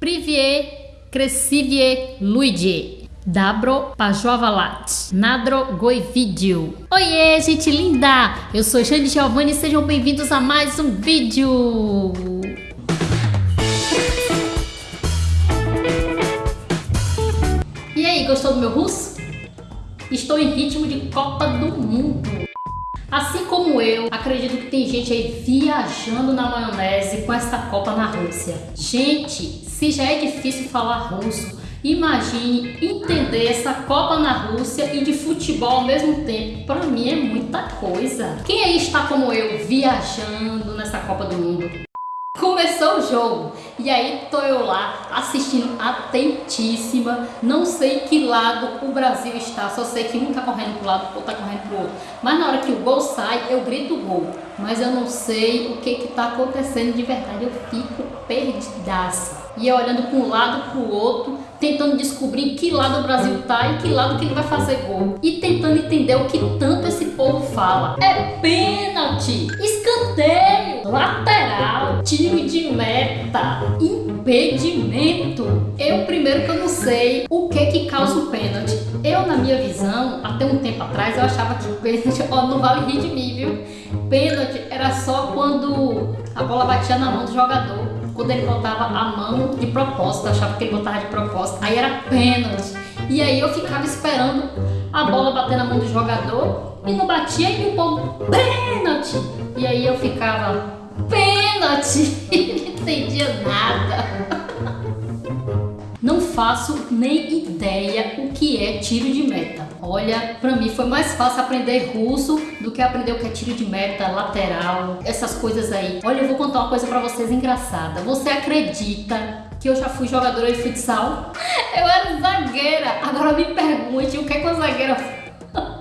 Privie, Crescivie, Luigi. Dabro Pajovalat, Nadro Goivídeo. Oiê, gente linda! Eu sou Jane Giovanni e sejam bem-vindos a mais um vídeo. E aí, gostou do meu russo? Estou em ritmo de Copa do Mundo. Assim como eu, acredito que tem gente aí viajando na maionese com essa Copa na Rússia. Gente, se já é difícil falar russo, imagine entender essa Copa na Rússia e de futebol ao mesmo tempo. Para mim é muita coisa. Quem aí está como eu, viajando nessa Copa do Mundo? Começou o jogo e aí tô eu lá assistindo atentíssima, não sei que lado o Brasil está, só sei que um tá correndo pro lado, outro tá correndo pro outro. Mas na hora que o gol sai, eu grito gol, mas eu não sei o que que tá acontecendo de verdade, eu fico perdidaça. E eu olhando para um lado pro outro, tentando descobrir que lado o Brasil tá e que lado que ele vai fazer gol. E tentando entender o que tanto esse povo fala. É pênalti, escanteio, lateral, tiro de meta, impedimento. Eu primeiro que eu não sei o que que causa o pênalti. Eu na minha visão, até um tempo atrás, eu achava que pênalti, ó, não vale rir de mim, viu? Pênalti era só quando a bola batia na mão do jogador quando ele botava a mão de propósito, eu achava que ele botava de propósito, aí era pênalti. E aí eu ficava esperando a bola bater na mão do jogador e não batia e o povo, pênalti! E aí eu ficava, pênalti! Não entendia nada. Não faço nem ideia o que é tiro de meta. Olha, pra mim foi mais fácil aprender russo do que aprender o que é tiro de meta, lateral, essas coisas aí. Olha, eu vou contar uma coisa pra vocês engraçada. Você acredita que eu já fui jogadora de futsal? Eu era zagueira. Agora me pergunte o que é que uma zagueira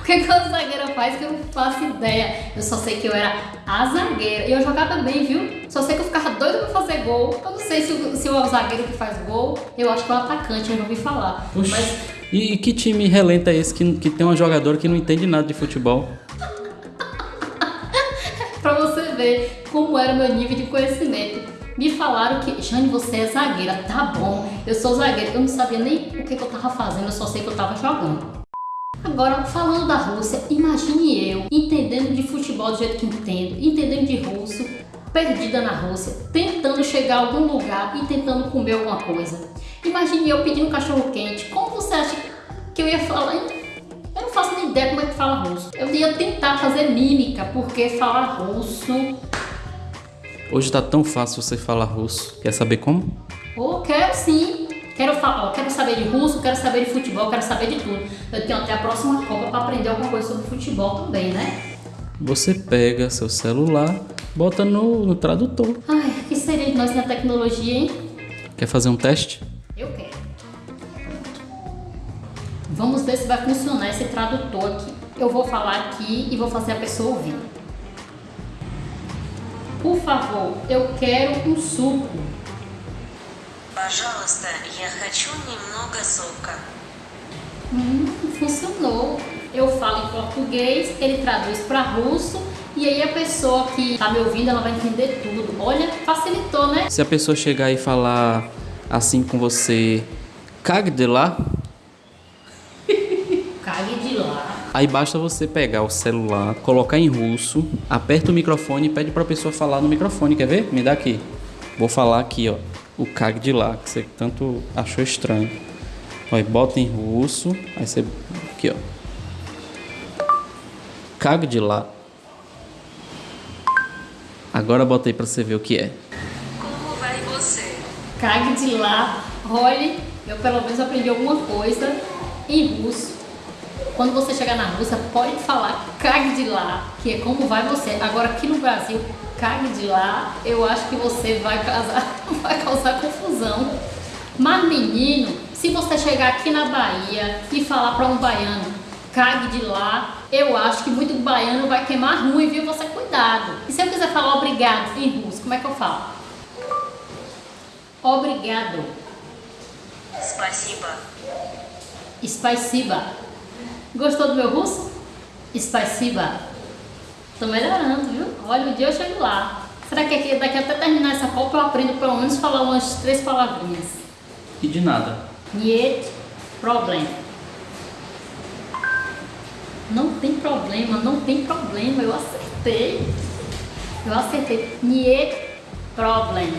o que, que a zagueira faz que eu não faço ideia. Eu só sei que eu era a zagueira. E eu jogava bem, viu? Só sei que eu ficava doida pra fazer gol. Eu não sei se, se é o zagueiro que faz gol. Eu acho que é o atacante, eu não ouvi falar. Oxi. Mas... E que time relenta é esse que, que tem uma jogadora que não entende nada de futebol? pra você ver como era o meu nível de conhecimento. Me falaram que, Jane, você é zagueira. Tá bom, eu sou zagueira. Eu não sabia nem o que, que eu tava fazendo, eu só sei que eu tava jogando. Agora, falando da Rússia, imagine eu entendendo de futebol do jeito que entendo, entendendo de russo, perdida na Rússia, tentando chegar a algum lugar e tentando comer alguma coisa. Imagine eu pedindo um cachorro quente. Como você acha que eu ia falar? Eu não faço nem ideia como é que fala russo. Eu ia tentar fazer mímica, porque falar russo... Hoje tá tão fácil você falar russo. Quer saber como? Oh, quero sim. Quero, ó, quero saber de russo, quero saber de futebol, quero saber de tudo. Eu tenho até a próxima Copa para aprender alguma coisa sobre futebol também, né? Você pega seu celular, bota no, no tradutor. Ai, o que seria de nós na tecnologia, hein? Quer fazer um teste? Vamos ver se vai funcionar esse tradutor aqui. Eu vou falar aqui e vou fazer a pessoa ouvir. Por favor, eu quero um suco. Пожалуйста, я хочу немного сока. Hum, funcionou. Eu falo em português, ele traduz para russo e aí a pessoa que tá me ouvindo, ela vai entender tudo. Olha, facilitou, né? Se a pessoa chegar e falar assim com você, cague de lá. Aí basta você pegar o celular, colocar em russo, aperta o microfone e pede para a pessoa falar no microfone. Quer ver? Me dá aqui. Vou falar aqui, ó o CAG de lá, que você tanto achou estranho. Aí bota em russo, aí você. Aqui, ó. CAG de lá. Agora bota aí pra você ver o que é. Como vai você? CAG de lá. Olha, eu pelo menos aprendi alguma coisa em russo. Quando você chegar na Rússia, pode falar CAG de lá, que é como vai você. Agora aqui no Brasil, cague de lá, eu acho que você vai causar, vai causar confusão. Mas menino, se você chegar aqui na Bahia e falar para um baiano, cague de lá, eu acho que muito baiano vai queimar ruim, viu? Você cuidado. E se eu quiser falar obrigado em russo, como é que eu falo? Obrigado. Спасибо. Spasiba. Gostou do meu russo? Spasiba. Tô melhorando, viu? Olha, um dia eu chego lá. Será que aqui, daqui até terminar essa Copa eu aprendo pelo menos falar umas três palavrinhas? E de nada. Niet problem. Não tem problema, não tem problema, eu acertei. Eu acertei. Niet problem.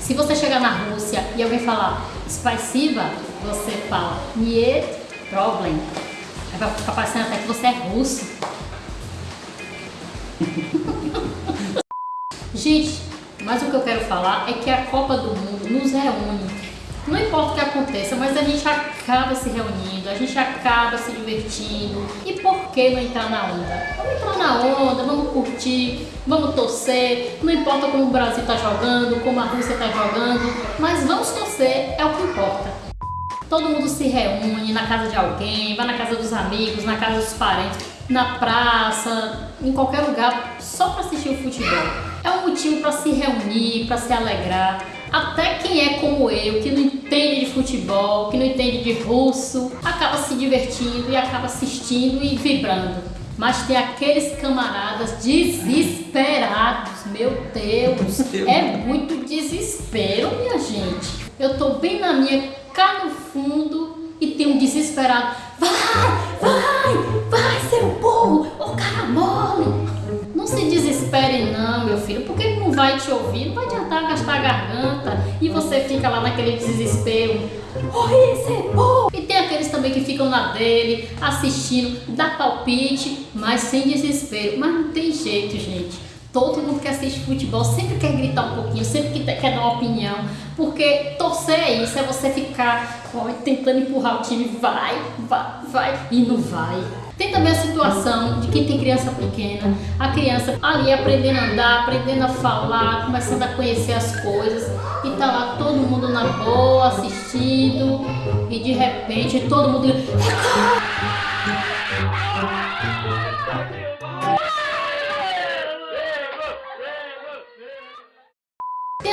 Se você chegar na Rússia e alguém falar Spasiba, você fala Niet problem. Aí vai ficar parecendo até que você é russo. Gente, mas o que eu quero falar é que a Copa do Mundo nos reúne. Não importa o que aconteça, mas a gente acaba se reunindo, a gente acaba se divertindo. E por que não entrar na onda? Vamos entrar na onda, vamos curtir, vamos torcer. Não importa como o Brasil está jogando, como a Rússia está jogando, mas vamos torcer, é o que importa. Todo mundo se reúne na casa de alguém, vai na casa dos amigos, na casa dos parentes, na praça, em qualquer lugar, só para assistir o futebol. É um motivo para se reunir, para se alegrar. Até quem é como eu, que não entende de futebol, que não entende de russo, acaba se divertindo e acaba assistindo e vibrando. Mas tem aqueles camaradas desesperados, meu Deus, é muito desespero, minha gente. Eu tô bem na minha, cá no fundo, e tem um desesperado. Vai, vai, vai, seu burro, ô cara mole. Não se desespere não, meu filho, porque ele não vai te ouvir, não vai adiantar gastar a garganta e você fica lá naquele desespero. Oi, é bom! E tem aqueles também que ficam na dele, assistindo, dá palpite, mas sem desespero. Mas não tem jeito, gente. Todo mundo que assiste futebol sempre quer gritar um pouquinho, sempre quer dar uma opinião, porque torcer é isso, é você ficar ó, tentando empurrar o time, vai, vai, vai, e não vai. Tem também a situação de quem tem criança pequena, a criança ali aprendendo a andar, aprendendo a falar, começando a conhecer as coisas, e tá lá todo mundo na boa, assistindo, e de repente todo mundo...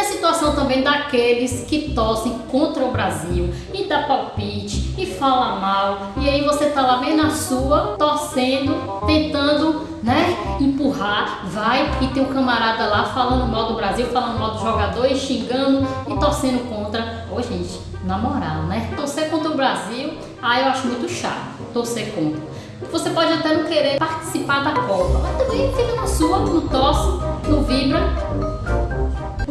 situação também daqueles que torcem contra o Brasil e dá palpite e fala mal e aí você tá lá bem na sua torcendo, tentando né, empurrar, vai e tem um camarada lá falando mal do Brasil, falando mal do jogador e xingando e torcendo contra. Ô gente, na moral, né? Torcer contra o Brasil, ah, eu acho muito chato torcer contra. Você pode até não querer participar da Copa, mas também fica na sua, não torce, não vibra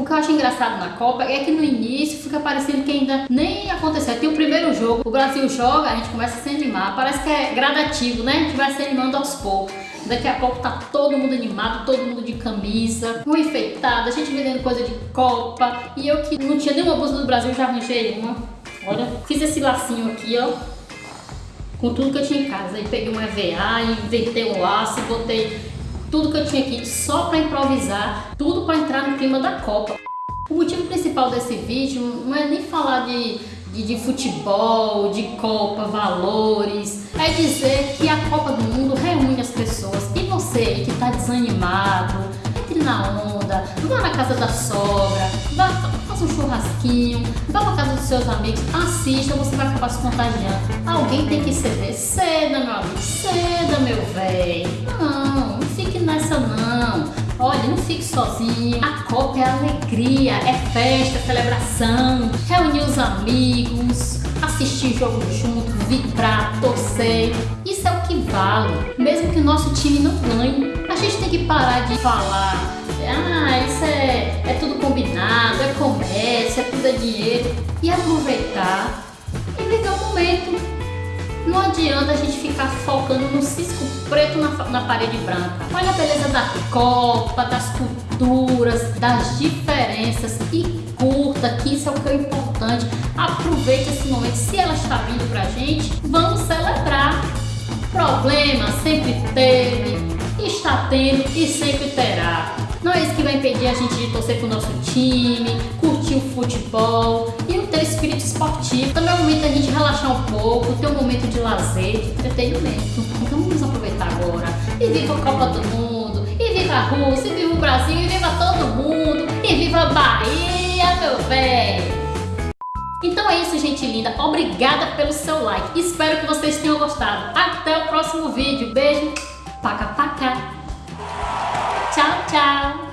que eu acho engraçado na Copa é que no início fica parecendo que ainda nem aconteceu. Tem o primeiro jogo, o Brasil joga, a gente começa a se animar. Parece que é gradativo, né? A gente vai se animando aos poucos. Daqui a pouco tá todo mundo animado, todo mundo de camisa, um enfeitado, a gente vendendo coisa de Copa. E eu que não tinha nenhuma blusa do Brasil, já arranjei uma. Olha, fiz esse lacinho aqui, ó. Com tudo que eu tinha em casa. Aí peguei um EVA, inventei um laço, botei tudo que eu tinha aqui só para improvisar, tudo para entrar no clima da Copa. O motivo principal desse vídeo não é nem falar de, de, de, futebol, de Copa, valores, é dizer que a Copa do Mundo reúne as pessoas. E você que está desanimado, na onda, vá na casa da sogra, vá, faça um churrasquinho, vá na casa dos seus amigos, assista, você vai acabar se contagiando. Alguém tem que ceder. Ceda, meu amigo, ceda, meu velho. Não, não fique nessa não. Olha, não fique sozinho. A Copa é alegria, é festa, é celebração. Reunir os amigos, assistir jogo junto, vibrar, torcer. Isso é que vale, mesmo que o nosso time não ganhe. A gente tem que parar de falar, ah, isso é, é tudo combinado, é comércio, é tudo é dinheiro. E aproveitar e viver o momento. Não adianta a gente ficar focando no cisco preto na, na parede branca. Olha a beleza da Copa, das culturas, das diferenças e curta, que isso é o que é importante. Aproveite esse momento. Se ela está vindo pra gente, vamos celebrar. Problema sempre teve, está tendo e sempre terá. Não é isso que vai impedir a gente de torcer pro nosso time, curtir o futebol e não ter espírito esportivo. Também é o momento da gente relaxar um pouco, ter um momento de lazer, de entretenimento. Então vamos aproveitar agora. E viva a Copa do Mundo, e viva a Rússia, e viva o Brasil, e viva todo mundo, e viva a Bahia, meu velho! Então é isso, gente linda. Obrigada pelo seu like. Espero que vocês tenham gostado. Até o próximo vídeo. Beijo. Paca, paca. Tchau, tchau.